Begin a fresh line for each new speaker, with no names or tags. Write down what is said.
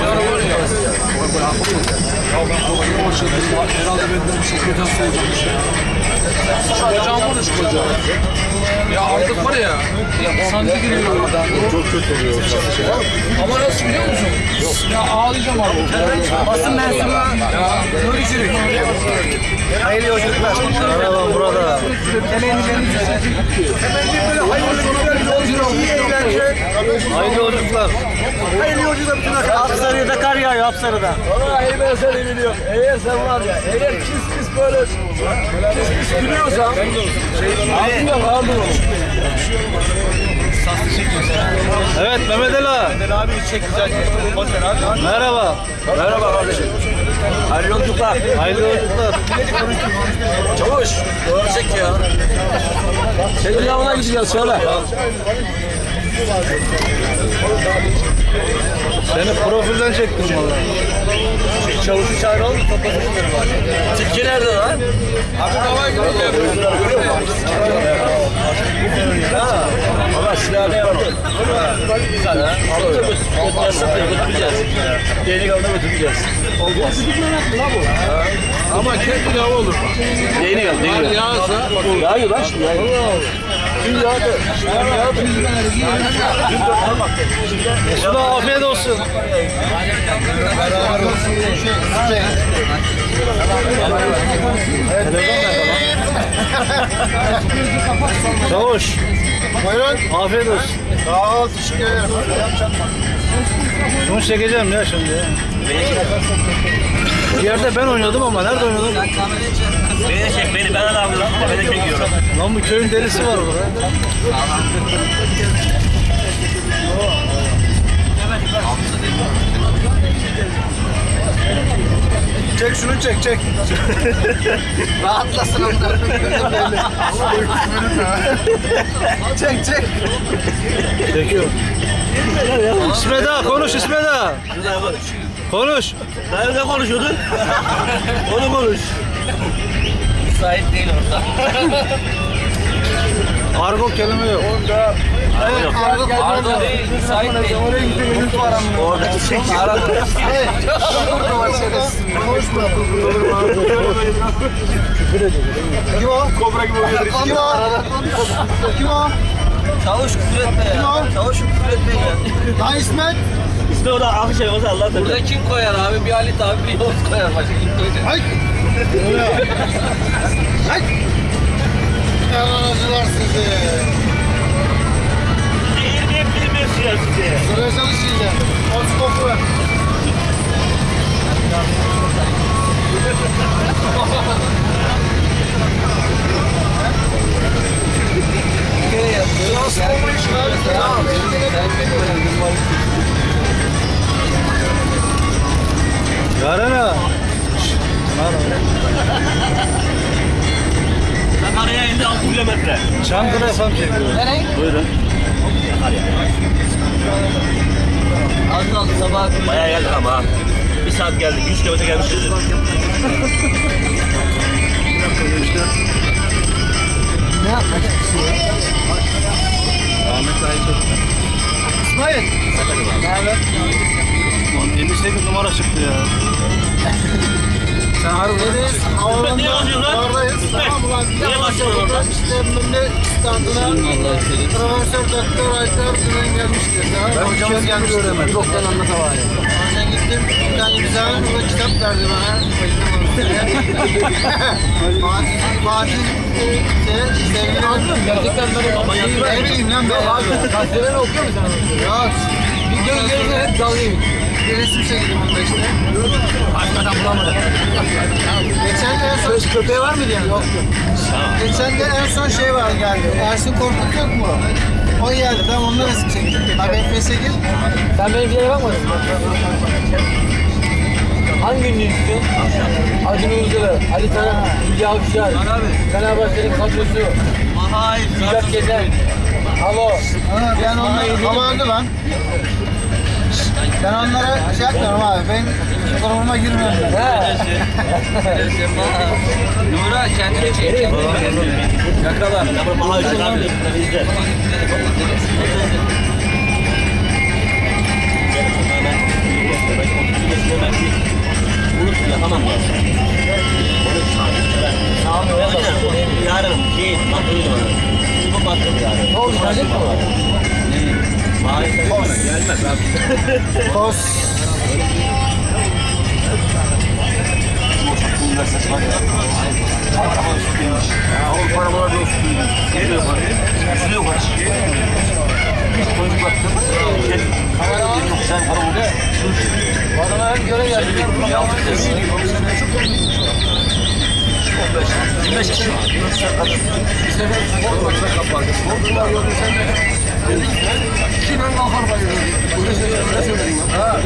Olha, Ya
ben doktora başladım. Herhalde benden bir şey kötü hasta olacağım bir şey. Bacağım vurmuş bacağım. Ya artık var ya. Ya sancı giriyor.
Çok kötü oluyor.
Ama nasıl biliyor musun? Ya ağlayacağım abi.
Basın mensubu
Ya
Nuri Çürük. Hayırlı yolculuklar. Merhaba burada. Hayırlı yolculuklar. Hayırlı yolculuklar bütün arkadaşlar. Apsarı'da kar yağıyor Apsarı'da.
Valla iyi ben seni biliyorum. Eğer sen var ya, eğer kis kis böyle kis kis gülüyorsan ağzından kaldır onu.
Evet Mehmet Ali.
Abi çek güzel.
Merhaba.
Merhaba kardeşim. Hayırlı yolculuklar.
Hayırlı yolculuklar.
Çavuş. Doğru çek ya. Senin yanına gideceğiz söyle.
Seni profilden çektim valla.
Çavuşu çağırı oldu toplasınlar var. Tilki nerede lan?
Abi havayı görüyor.
Ha. Valla silahı yaptın. Güzel ha. Alıyoruz. Altlarsa götüreceğiz. Deli avına götüreceğiz. Olmaz.
Ama kendi hava olur.
Deli av,
Kar
deli av.
yağsa
Yağıyor lan şimdi yağıyor. Dün yağdı. Dün yağdı. Dün de bak.
Mesut'a afiyet olsun. Çavuş.
Buyurun.
Afiyet olsun.
Sağ ol. Teşekkür ederim.
Şunu çekeceğim ya şimdi. Bir yerde ben oynuyordum ama nerede oynadım?
Beni de çek beni. Ben de abi lan. Ben de çekiyorum.
Lan bu köyün delisi var burada.
Çek şunu çek çek.
Rahatlasın onlar.
Çek çek.
Çekiyorum. İsmet ağa konuş İsmet ağa. Konuş.
Nerede konuşuyordun? Onu konuş. Müsait değil orada.
Argo kelime yok.
Arda değil. Müsait değil.
Oradaki çek. Arada.
Kim o? Kobra gibi oluyor. Kim o? Kim o?
Çavuş küfür etme ya. Çavuş küfür etme ya.
Lan İsmet.
İsmi orada akış yapması Allah tabii.
Burada kim koyar abi? Bir Halit abi bir Yavuz koyar. Başka kim koyacak?
Ay. Ay. Yalanacılar sizi.
Eğilmeyip bilmiyorsun ya sizi.
Sıraya çalışacağım.
Yarana.
Sakarya indi 6 kilometre.
Çankırı efendim çekiyor. Nereye?
Buyurun. Sakarya.
Az kaldı sabah.
Bayağı geldik ama. Bir saat geldik. 100 kilometre gelmişiz.
ne yapmak istiyorsun? Şey? Ahmet Ayçok. İsmail. Evet. 8 numara çıktı ya. Sen harbi
neredeyiz? Havaalanında
oradayız. Tamam ulan
bir de başladık.
İşte Mümle standına profesör doktor Aytar Gülen gelmişti. Ben hocamız gelmişti. Bir doktan anlata var ya. Ben gittim. Bir tane güzel bir kitap verdi bana. Fatih, Fatih, sevgili...
Gerçekten ben...
Ne bileyim lan ben
abi. Gazeteleri okuyor musun? Yok. Göz gözüne hep dalga gibi.
bir resim çektim onda işte.
Başkadan bulamadım.
Geçen de en son...
Söz köpeği var mıydı yani?
Yok yok. Geçen de en son şey var geldi. Ersin Korkut yok mu? O geldi. Ben onunla resim çektim. Abi Efes'e gir.
Sen benim videoya bakmadın mı? Hangi ünlü istiyorsun? Acun Ilıcalı, Ali Taran, Hülya Avşar, Fenerbahçe'nin kadrosu,
Hayır.
Müjdat Gezen.
Alo. Ha, ben onları öldü lan. Ben onlara şey yapmıyorum abi. Ben durumuma girmiyorum ben.
Nura kendini çek.
Yakala. Bizde. Yapamam mi? Maalesef gelmez abi.
Kos.
Avrupa arabalar yok. Geliyor bak. Sürüyor bak. Hiç koyun baktım. Yok sen para.
Adama hem göre geldi.
Beş kişi.
Bir sefer spor maçına kapandı. Sporcular gördü sen de. Dedin ki ben kalkar bayılırım. Öyle söyledim. Ne söyledin ya? Ha.